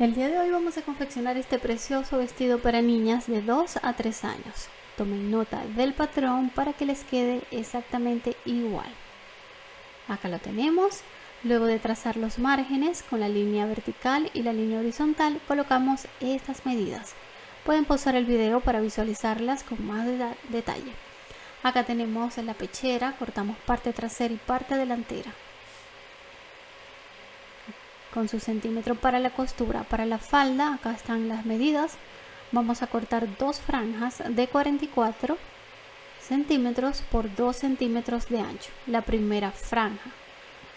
El día de hoy vamos a confeccionar este precioso vestido para niñas de 2 a 3 años. Tomen nota del patrón para que les quede exactamente igual. Acá lo tenemos. Luego de trazar los márgenes con la línea vertical y la línea horizontal, colocamos estas medidas. Pueden pausar el video para visualizarlas con más detalle. Acá tenemos la pechera, cortamos parte trasera y parte delantera con su centímetro para la costura. Para la falda, acá están las medidas. Vamos a cortar dos franjas de 44 centímetros por 2 centímetros de ancho. La primera franja.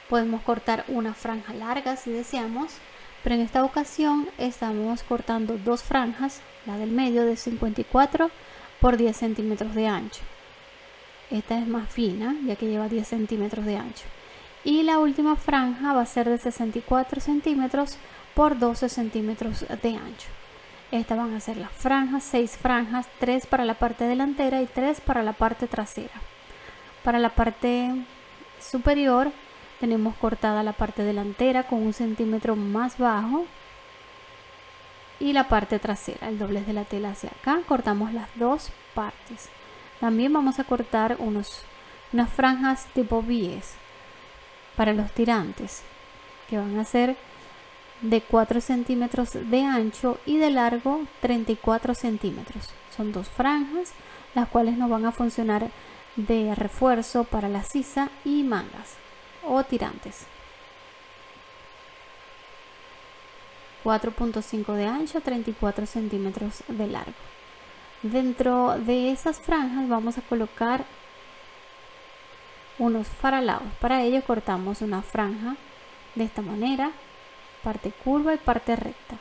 Podemos cortar una franja larga si deseamos, pero en esta ocasión estamos cortando dos franjas, la del medio de 54 por 10 centímetros de ancho. Esta es más fina, ya que lleva 10 centímetros de ancho y la última franja va a ser de 64 centímetros por 12 centímetros de ancho. Estas van a ser las franjas 6 franjas 3 para la parte delantera y 3 para la parte trasera. Para la parte superior tenemos cortada la parte delantera con un centímetro más bajo y la parte trasera el doblez de la tela hacia acá. Cortamos las dos partes. También vamos a cortar unos unas franjas tipo bies para los tirantes que van a ser de 4 centímetros de ancho y de largo 34 centímetros. Son dos franjas las cuales nos van a funcionar de refuerzo para la sisa y mangas o tirantes. 4.5 de ancho 34 centímetros de largo. Dentro de esas franjas vamos a colocar unos faralados. Para ello cortamos una franja de esta manera, parte curva y parte recta.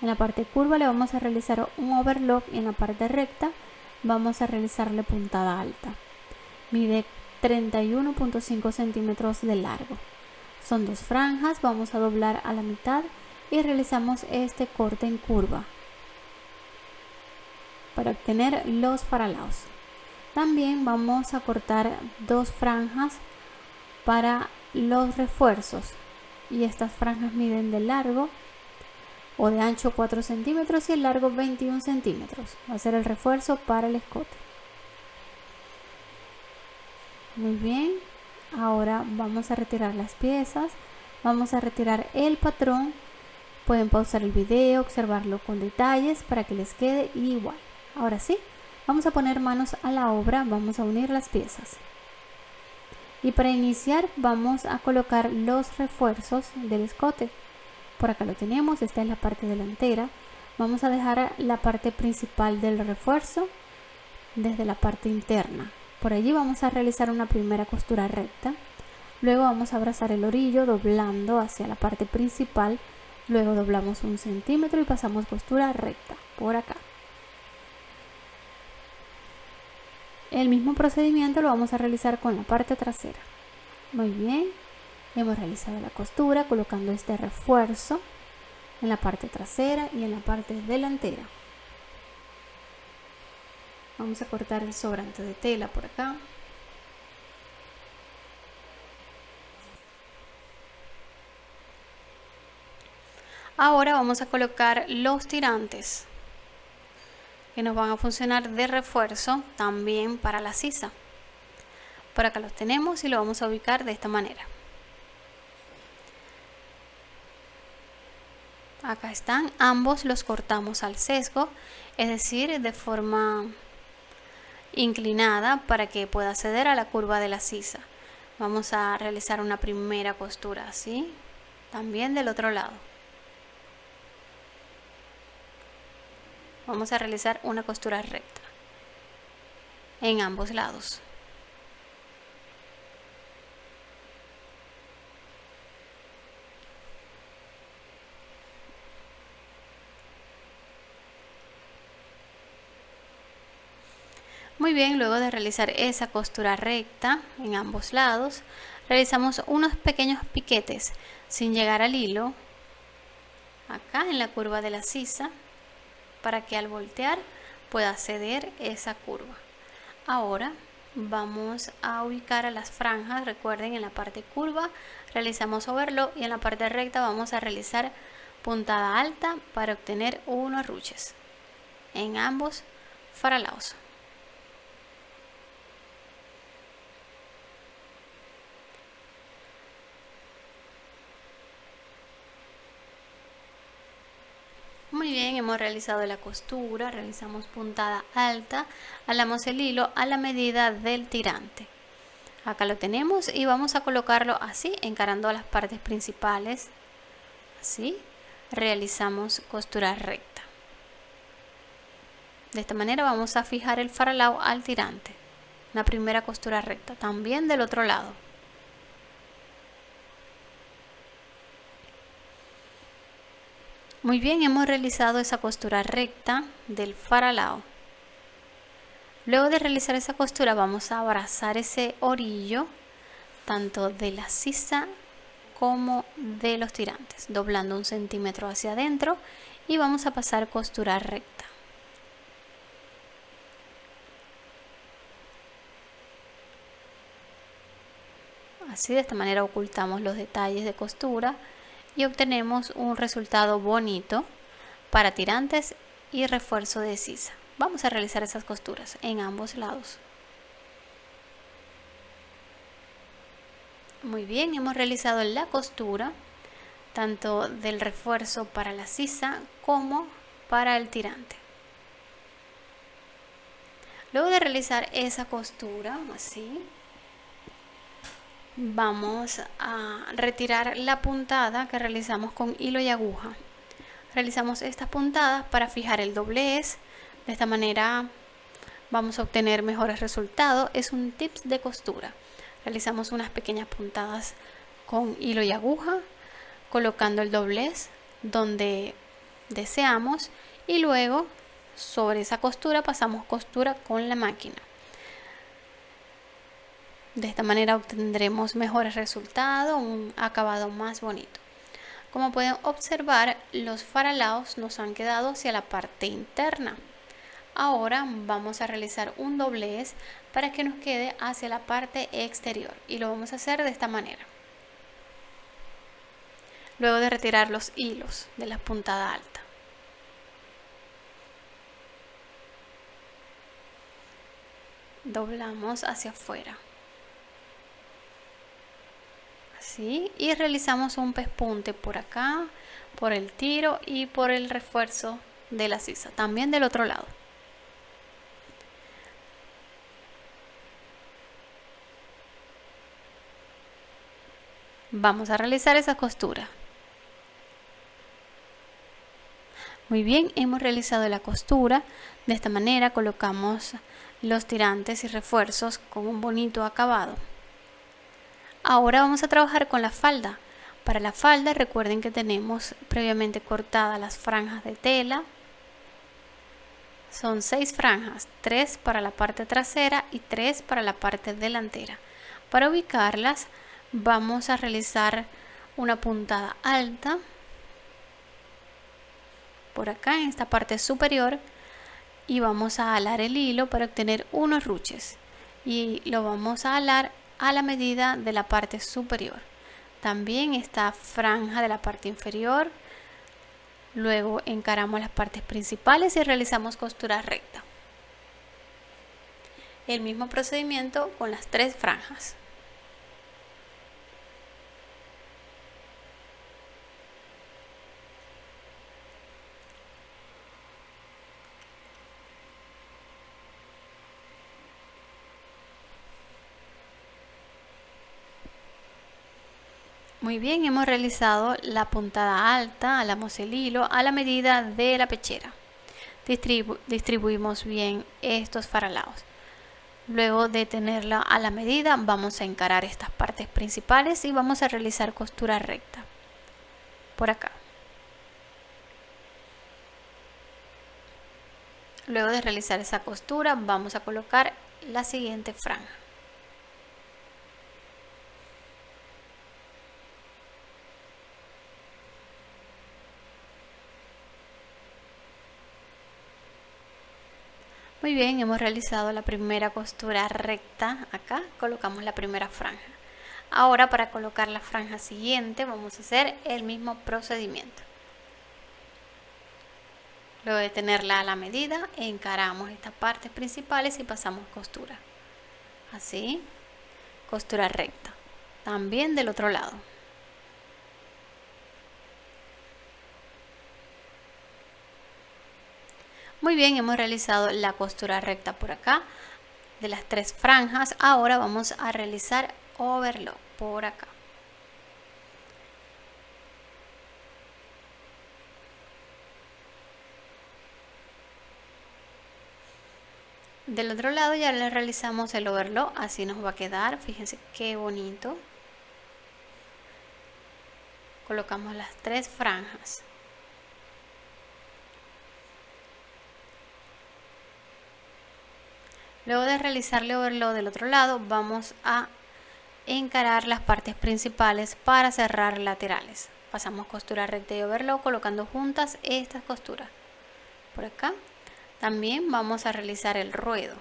En la parte curva le vamos a realizar un overlock y en la parte recta vamos a realizarle puntada alta. Mide 31.5 centímetros de largo. Son dos franjas, vamos a doblar a la mitad y realizamos este corte en curva para obtener los faralados. También vamos a cortar dos franjas para los refuerzos y estas franjas miden de largo o de ancho 4 centímetros y el largo 21 centímetros. Va a ser el refuerzo para el escote. Muy bien, ahora vamos a retirar las piezas, vamos a retirar el patrón. Pueden pausar el video, observarlo con detalles para que les quede igual. Ahora sí, Vamos a poner manos a la obra, vamos a unir las piezas. Y para iniciar vamos a colocar los refuerzos del escote. Por acá lo tenemos, esta es la parte delantera. Vamos a dejar la parte principal del refuerzo desde la parte interna. Por allí vamos a realizar una primera costura recta. Luego vamos a abrazar el orillo doblando hacia la parte principal. Luego doblamos un centímetro y pasamos costura recta por acá. El mismo procedimiento lo vamos a realizar con la parte trasera. Muy bien, hemos realizado la costura colocando este refuerzo en la parte trasera y en la parte delantera. Vamos a cortar el sobrante de tela por acá. Ahora vamos a colocar los tirantes que nos van a funcionar de refuerzo también para la sisa. Por acá los tenemos y lo vamos a ubicar de esta manera. Acá están, ambos los cortamos al sesgo, es decir, de forma inclinada para que pueda acceder a la curva de la sisa. Vamos a realizar una primera costura así, también del otro lado. Vamos a realizar una costura recta en ambos lados. Muy bien, luego de realizar esa costura recta en ambos lados, realizamos unos pequeños piquetes sin llegar al hilo, acá en la curva de la sisa, para que al voltear pueda ceder esa curva. Ahora vamos a ubicar a las franjas, recuerden en la parte curva realizamos overlock y en la parte recta vamos a realizar puntada alta para obtener unos ruches en ambos faralaos. Muy bien, hemos realizado la costura, realizamos puntada alta, alamos el hilo a la medida del tirante. Acá lo tenemos y vamos a colocarlo así, encarando las partes principales. Así, realizamos costura recta. De esta manera vamos a fijar el faralao al tirante. La primera costura recta, también del otro lado. Muy bien, hemos realizado esa costura recta del faralao. Luego de realizar esa costura vamos a abrazar ese orillo tanto de la sisa como de los tirantes, doblando un centímetro hacia adentro y vamos a pasar costura recta. Así de esta manera ocultamos los detalles de costura y obtenemos un resultado bonito para tirantes y refuerzo de sisa. Vamos a realizar esas costuras en ambos lados. Muy bien, hemos realizado la costura tanto del refuerzo para la sisa como para el tirante. Luego de realizar esa costura, así, vamos a retirar la puntada que realizamos con hilo y aguja. Realizamos estas puntadas para fijar el doblez. De esta manera vamos a obtener mejores resultados. Es un tips de costura. Realizamos unas pequeñas puntadas con hilo y aguja colocando el doblez donde deseamos y luego sobre esa costura pasamos costura con la máquina de esta manera obtendremos mejores resultados, un acabado más bonito. Como pueden observar, los faralaos nos han quedado hacia la parte interna. Ahora vamos a realizar un doblez para que nos quede hacia la parte exterior y lo vamos a hacer de esta manera. Luego de retirar los hilos de la puntada alta. Doblamos hacia afuera y realizamos un pespunte por acá por el tiro y por el refuerzo de la sisa también del otro lado. Vamos a realizar esa costura. Muy bien hemos realizado la costura. De esta manera colocamos los tirantes y refuerzos con un bonito acabado Ahora vamos a trabajar con la falda. Para la falda recuerden que tenemos previamente cortadas las franjas de tela. Son seis franjas, tres para la parte trasera y tres para la parte delantera. Para ubicarlas vamos a realizar una puntada alta por acá en esta parte superior y vamos a alar el hilo para obtener unos ruches y lo vamos a alar a la medida de la parte superior. También esta franja de la parte inferior. Luego encaramos las partes principales y realizamos costura recta. El mismo procedimiento con las tres franjas. Muy bien, hemos realizado la puntada alta, alamos el hilo a la medida de la pechera. distribuimos bien estos faralaos. Luego de tenerla a la medida, vamos a encarar estas partes principales y vamos a realizar costura recta. Por acá. Luego de realizar esa costura, vamos a colocar la siguiente franja. Muy bien, hemos realizado la primera costura recta acá, colocamos la primera franja. Ahora para colocar la franja siguiente vamos a hacer el mismo procedimiento. Luego de tenerla a la medida, encaramos estas partes principales y pasamos costura. Así, costura recta. También del otro lado. Muy bien, hemos realizado la costura recta por acá de las tres franjas. Ahora vamos a realizar overlock por acá. Del otro lado ya le realizamos el overlock, así nos va a quedar. Fíjense qué bonito. Colocamos las tres franjas. Luego de realizarle overlock del otro lado, vamos a encarar las partes principales para cerrar laterales. Pasamos costura recta y overlock colocando juntas estas costuras. Por acá. También vamos a realizar el ruedo.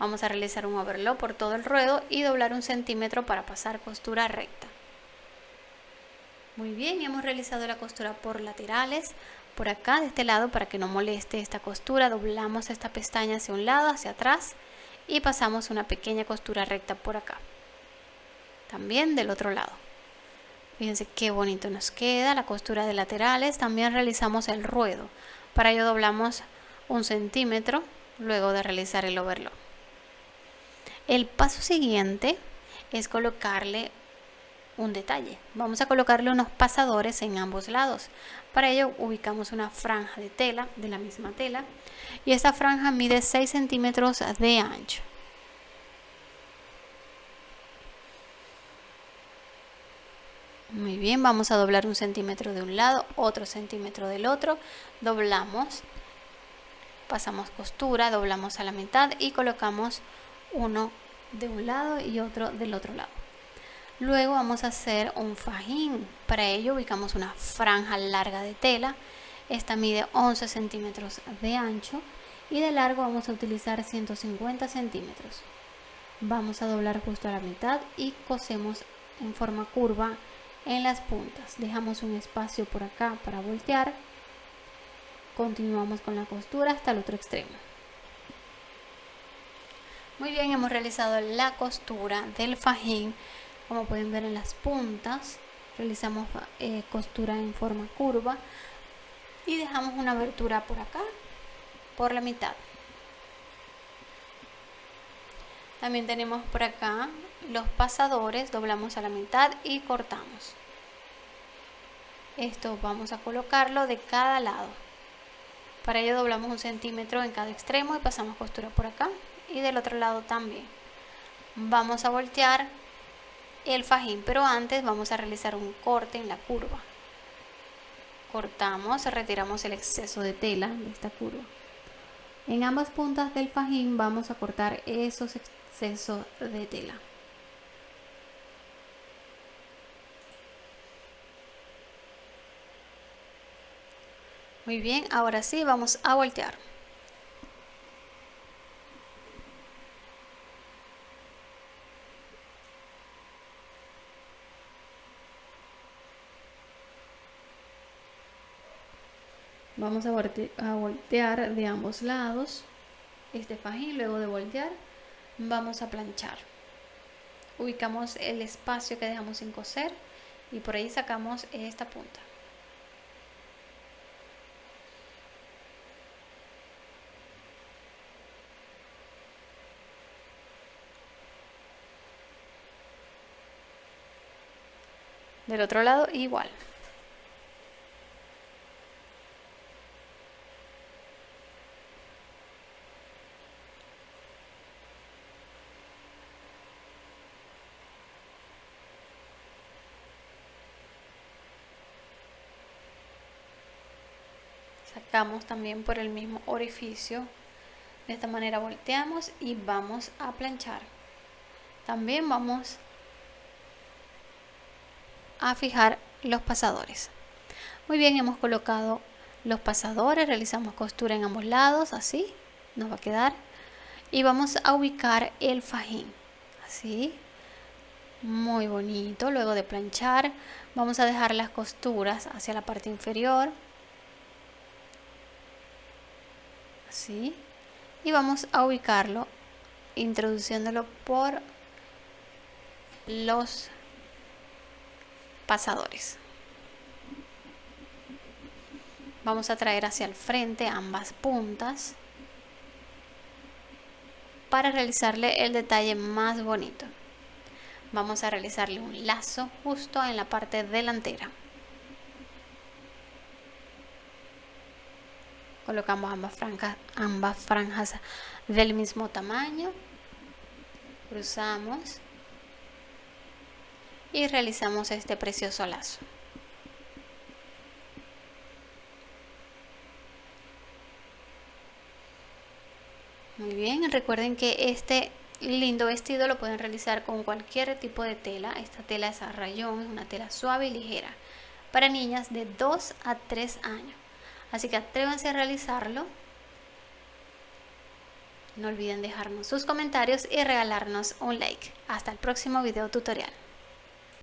Vamos a realizar un overlock por todo el ruedo y doblar un centímetro para pasar costura recta. Muy bien, hemos realizado la costura por laterales por acá de este lado para que no moleste esta costura. Doblamos esta pestaña hacia un lado hacia atrás y pasamos una pequeña costura recta por acá también del otro lado. Fíjense qué bonito nos queda la costura de laterales. También realizamos el ruedo. Para ello doblamos un centímetro luego de realizar el overlock. El paso siguiente es colocarle un detalle. Vamos a colocarle unos pasadores en ambos lados. Para ello ubicamos una franja de tela, de la misma tela, y esta franja mide 6 centímetros de ancho. Muy bien, vamos a doblar un centímetro de un lado, otro centímetro del otro, doblamos, pasamos costura, doblamos a la mitad y colocamos uno de un lado y otro del otro lado. Luego vamos a hacer un fajín. Para ello ubicamos una franja larga de tela. Esta mide 11 centímetros de ancho y de largo vamos a utilizar 150 centímetros. Vamos a doblar justo a la mitad y cosemos en forma curva en las puntas. Dejamos un espacio por acá para voltear. Continuamos con la costura hasta el otro extremo. Muy bien, hemos realizado la costura del fajín como pueden ver en las puntas realizamos eh, costura en forma curva y dejamos una abertura por acá por la mitad. También tenemos por acá los pasadores doblamos a la mitad y cortamos. Esto vamos a colocarlo de cada lado. Para ello doblamos un centímetro en cada extremo y pasamos costura por acá y del otro lado también. Vamos a voltear el fajín, pero antes vamos a realizar un corte en la curva. Cortamos, retiramos el exceso de tela de esta curva. En ambas puntas del fajín vamos a cortar esos excesos de tela. Muy bien, ahora sí vamos a voltear. Vamos a, voltear de ambos lados este fajín luego de voltear vamos a planchar. Ubicamos el espacio que dejamos sin coser y por ahí sacamos esta punta. Del otro lado igual también por el mismo orificio. De esta manera volteamos y vamos a planchar. También vamos a fijar los pasadores. Muy bien hemos colocado los pasadores realizamos costura en ambos lados así nos va a quedar. Y vamos a ubicar el fajín así. Muy bonito luego de planchar vamos a dejar las costuras hacia la parte inferior así y vamos a ubicarlo introduciéndolo por los pasadores. Vamos a traer hacia el frente ambas puntas para realizarle el detalle más bonito. Vamos a realizarle un lazo justo en la parte delantera colocamos ambas franjas, ambas franjas del mismo tamaño. Cruzamos y realizamos este precioso lazo. Muy bien recuerden que este lindo vestido lo pueden realizar con cualquier tipo de tela. Esta tela es a rayón es una tela suave y ligera para niñas de 2 a 3 años así que atrévanse a realizarlo. No olviden dejarnos sus comentarios y regalarnos un like. Hasta el próximo video tutorial